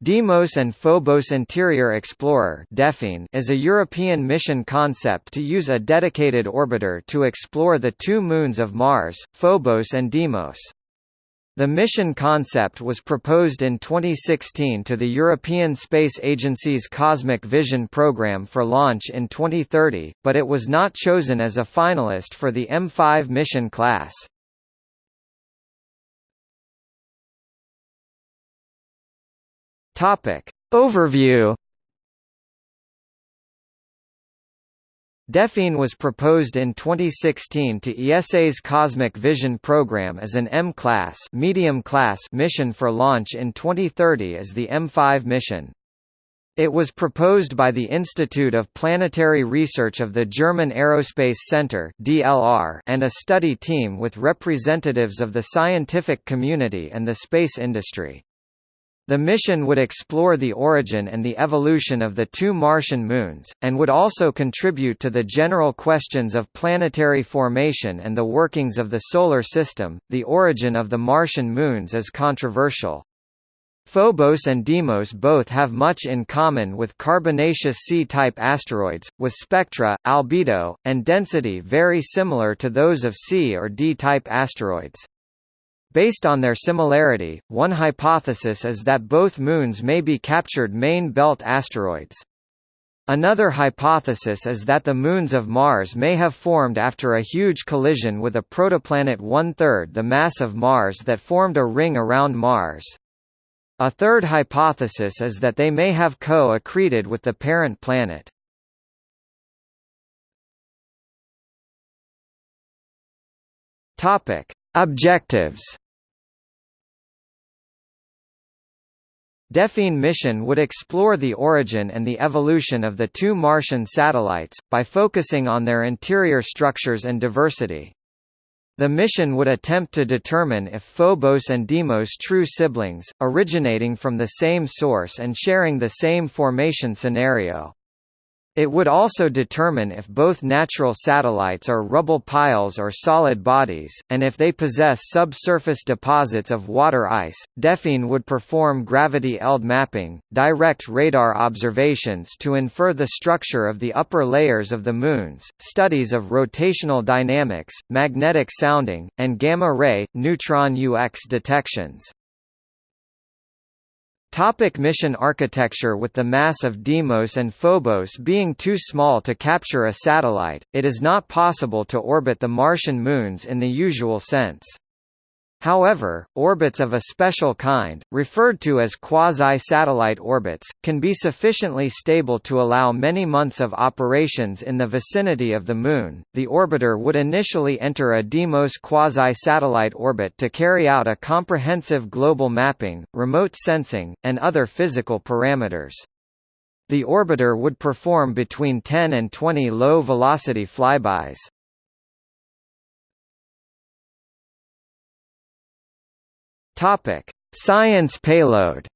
Deimos and Phobos Interior Explorer is a European mission concept to use a dedicated orbiter to explore the two moons of Mars, Phobos and Deimos. The mission concept was proposed in 2016 to the European Space Agency's Cosmic Vision program for launch in 2030, but it was not chosen as a finalist for the M5 mission class. Topic. Overview DePhine was proposed in 2016 to ESA's Cosmic Vision program as an M-class medium class mission for launch in 2030 as the M5 mission. It was proposed by the Institute of Planetary Research of the German Aerospace Center (DLR) and a study team with representatives of the scientific community and the space industry. The mission would explore the origin and the evolution of the two Martian moons, and would also contribute to the general questions of planetary formation and the workings of the Solar System. The origin of the Martian moons is controversial. Phobos and Deimos both have much in common with carbonaceous C-type asteroids, with spectra, albedo, and density very similar to those of C or D-type asteroids. Based on their similarity, one hypothesis is that both moons may be captured main belt asteroids. Another hypothesis is that the moons of Mars may have formed after a huge collision with a protoplanet one-third the mass of Mars that formed a ring around Mars. A third hypothesis is that they may have co-accreted with the parent planet. Topic: Objectives DePhine mission would explore the origin and the evolution of the two Martian satellites, by focusing on their interior structures and diversity. The mission would attempt to determine if Phobos and Deimos true siblings, originating from the same source and sharing the same formation scenario. It would also determine if both natural satellites are rubble piles or solid bodies, and if they possess subsurface deposits of water ice. DePhine would perform gravity ELD mapping, direct radar observations to infer the structure of the upper layers of the moons, studies of rotational dynamics, magnetic sounding, and gamma-ray, neutron flux detections. Topic mission architecture With the mass of Deimos and Phobos being too small to capture a satellite, it is not possible to orbit the Martian moons in the usual sense. However, orbits of a special kind, referred to as quasi-satellite orbits, can be sufficiently stable to allow many months of operations in the vicinity of the Moon. The orbiter would initially enter a Deimos quasi-satellite orbit to carry out a comprehensive global mapping, remote sensing, and other physical parameters. The orbiter would perform between 10 and 20 low-velocity flybys. Topic: Science payload.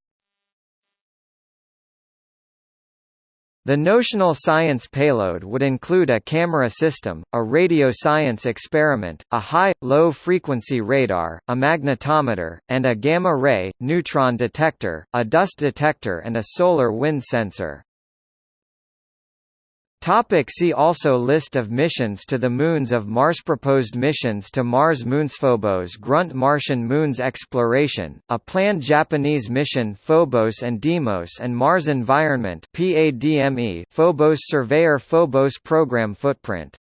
The notional science payload would include a camera system, a radio science experiment, a high-low frequency radar, a magnetometer, and a gamma-ray, neutron detector, a dust detector and a solar wind sensor. Topic see also List of missions to the moons of Mars Proposed missions to Mars Moons Phobos Grunt Martian Moons Exploration, a planned Japanese mission Phobos and Deimos and Mars Environment PADME Phobos Surveyor Phobos Program Footprint